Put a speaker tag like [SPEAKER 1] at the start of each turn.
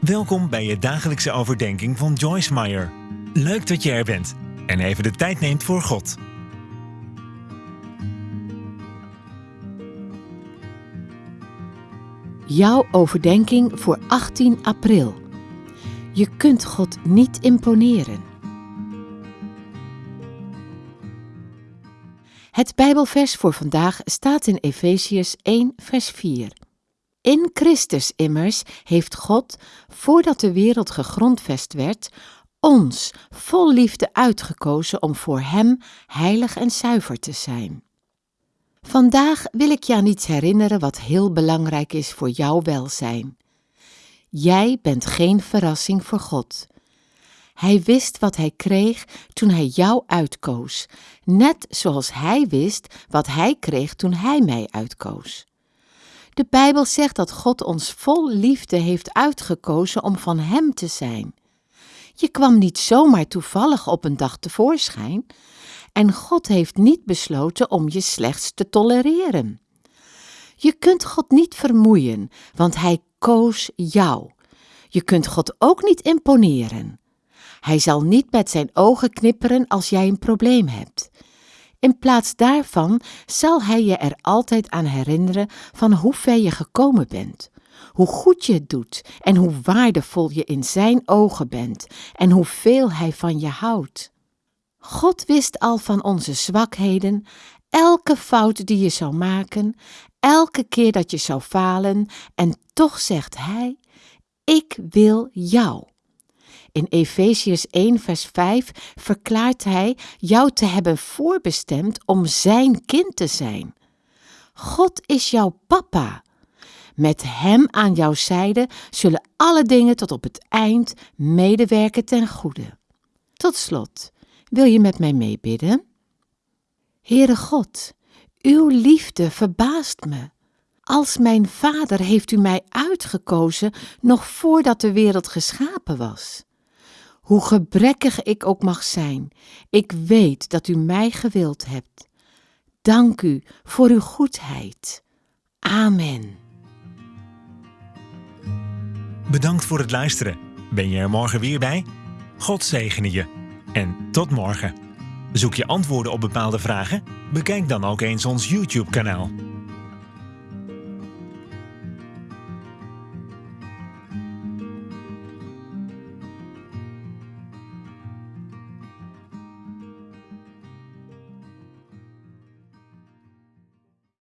[SPEAKER 1] Welkom bij je dagelijkse overdenking van Joyce Meyer. Leuk dat je er bent en even de tijd neemt voor God.
[SPEAKER 2] Jouw overdenking voor 18 april. Je kunt God niet imponeren. Het Bijbelvers voor vandaag staat in Efeziërs 1, vers 4. In Christus immers heeft God, voordat de wereld gegrondvest werd, ons vol liefde uitgekozen om voor Hem heilig en zuiver te zijn. Vandaag wil ik je aan iets herinneren wat heel belangrijk is voor jouw welzijn. Jij bent geen verrassing voor God. Hij wist wat hij kreeg toen hij jou uitkoos, net zoals hij wist wat hij kreeg toen hij mij uitkoos. De Bijbel zegt dat God ons vol liefde heeft uitgekozen om van Hem te zijn. Je kwam niet zomaar toevallig op een dag tevoorschijn en God heeft niet besloten om je slechts te tolereren. Je kunt God niet vermoeien, want Hij koos jou. Je kunt God ook niet imponeren. Hij zal niet met zijn ogen knipperen als jij een probleem hebt. In plaats daarvan zal Hij je er altijd aan herinneren van hoe ver je gekomen bent, hoe goed je het doet en hoe waardevol je in Zijn ogen bent en hoeveel Hij van je houdt. God wist al van onze zwakheden, elke fout die je zou maken, elke keer dat je zou falen, en toch zegt Hij: Ik wil jou. In Efeziërs 1, vers 5 verklaart hij jou te hebben voorbestemd om zijn kind te zijn. God is jouw papa. Met hem aan jouw zijde zullen alle dingen tot op het eind medewerken ten goede. Tot slot, wil je met mij meebidden? Heere God, uw liefde verbaast me. Als mijn vader heeft u mij uitgekozen nog voordat de wereld geschapen was. Hoe gebrekkig ik ook mag zijn, ik weet dat u mij gewild hebt. Dank u voor uw goedheid. Amen.
[SPEAKER 1] Bedankt voor het luisteren. Ben je er morgen weer bij? God zegene je. En tot morgen. Zoek je antwoorden op bepaalde vragen? Bekijk dan ook eens ons YouTube-kanaal.